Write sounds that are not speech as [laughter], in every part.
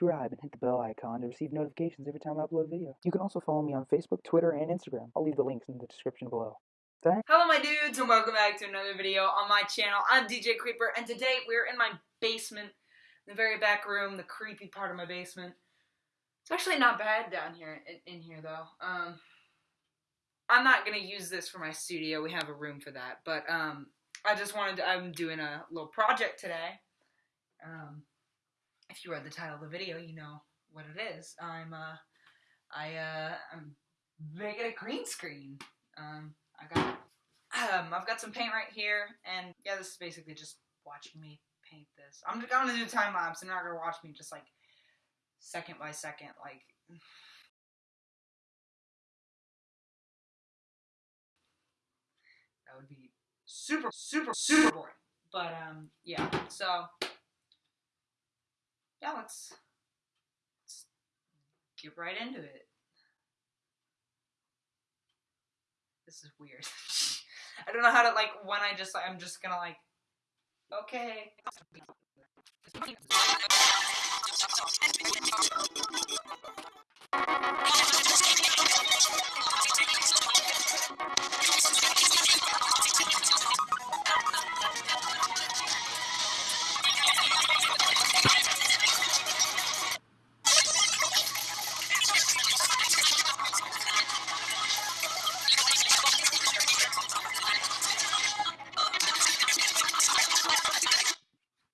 subscribe and hit the bell icon to receive notifications every time I upload a video. You can also follow me on Facebook, Twitter, and Instagram. I'll leave the links in the description below. Thanks. Hello my dudes and welcome back to another video on my channel. I'm DJ Creeper and today we're in my basement, the very back room, the creepy part of my basement. It's actually not bad down here, in, here though. Um, I'm not gonna use this for my studio, we have a room for that, but um, I just wanted to, I'm doing a little project today. Um, if you read the title of the video, you know what it is. I'm, uh, I, uh, I'm making a green screen. Um, I got, um, I've got some paint right here, and yeah, this is basically just watching me paint this. I'm, I'm gonna do time lapse, and you're not gonna watch me just like second by second, like. [sighs] That would be super, super, super boring. But um, yeah. So yeah, let's, let's get right into it. This is weird. [laughs] I don't know how to like when I just I'm just gonna like okay.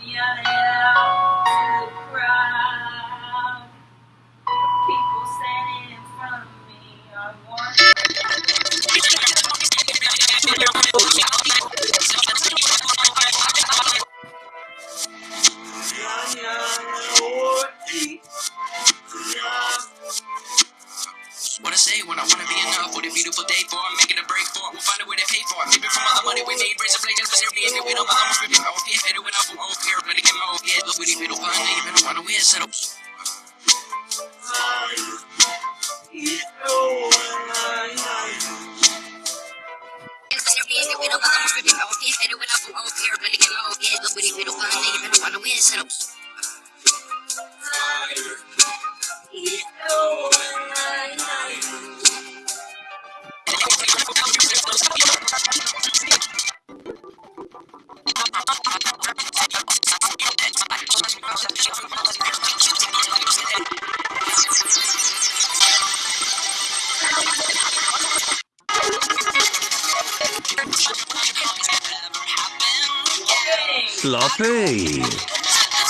What I say when I wanna be enough? What a beautiful day for I'm making a break for it. We'll find a way to pay for it. Maybe from all the money we made, raise a blade just for every we don't I'm Settle. Sloppy.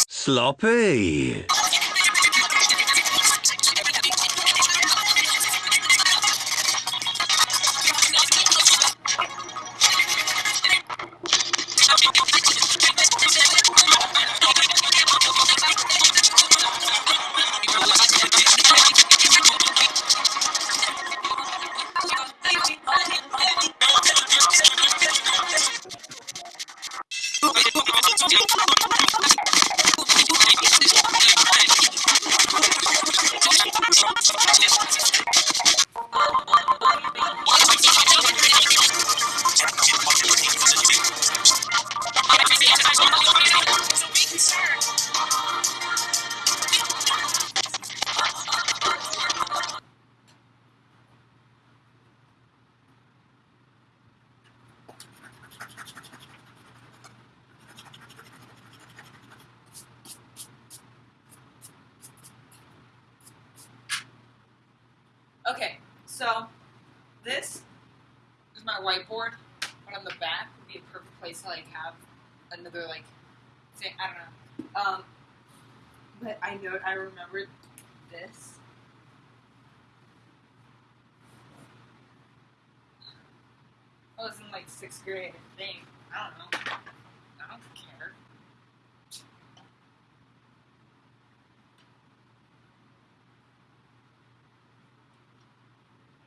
Sloppy. Okay, So, this is my whiteboard, but on the back would be a perfect place to like have another like thing. I don't know. Um, but I know I remembered this. I was in like sixth grade, I think. I don't know. I don't care.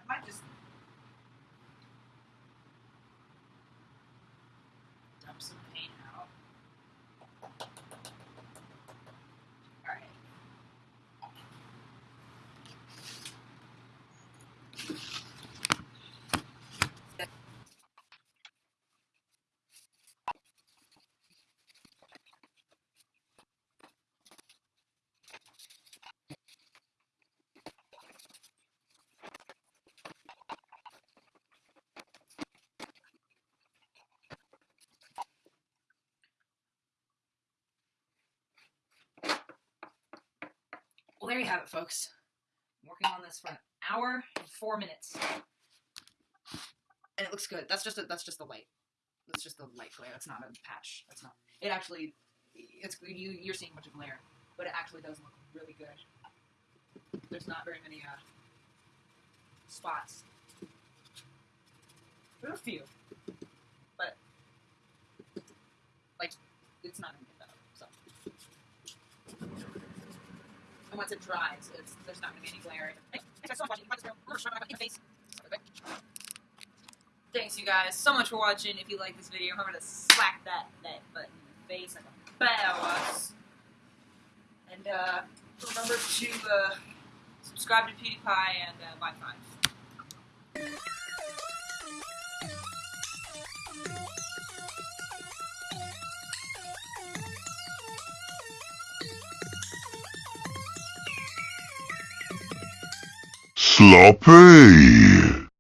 I might just dump some paint out. Alright. Well, there you have it, folks. I'm working on this for an hour and four minutes, and it looks good. That's just a, that's just the light. That's just the light glare. That's not a patch. That's not. It actually, it's you. You're seeing a bunch of glare, but it actually does look really good. There's not very many uh, spots. are a few, but like it's not gonna get better. So. And once it dries, it's, there's not going to be any glare. Thanks, you guys, so much for watching. If you like this video, remember to slap that, that button in the face like a badass. And uh, remember to uh, subscribe to PewDiePie and uh, buy five. Sloppy.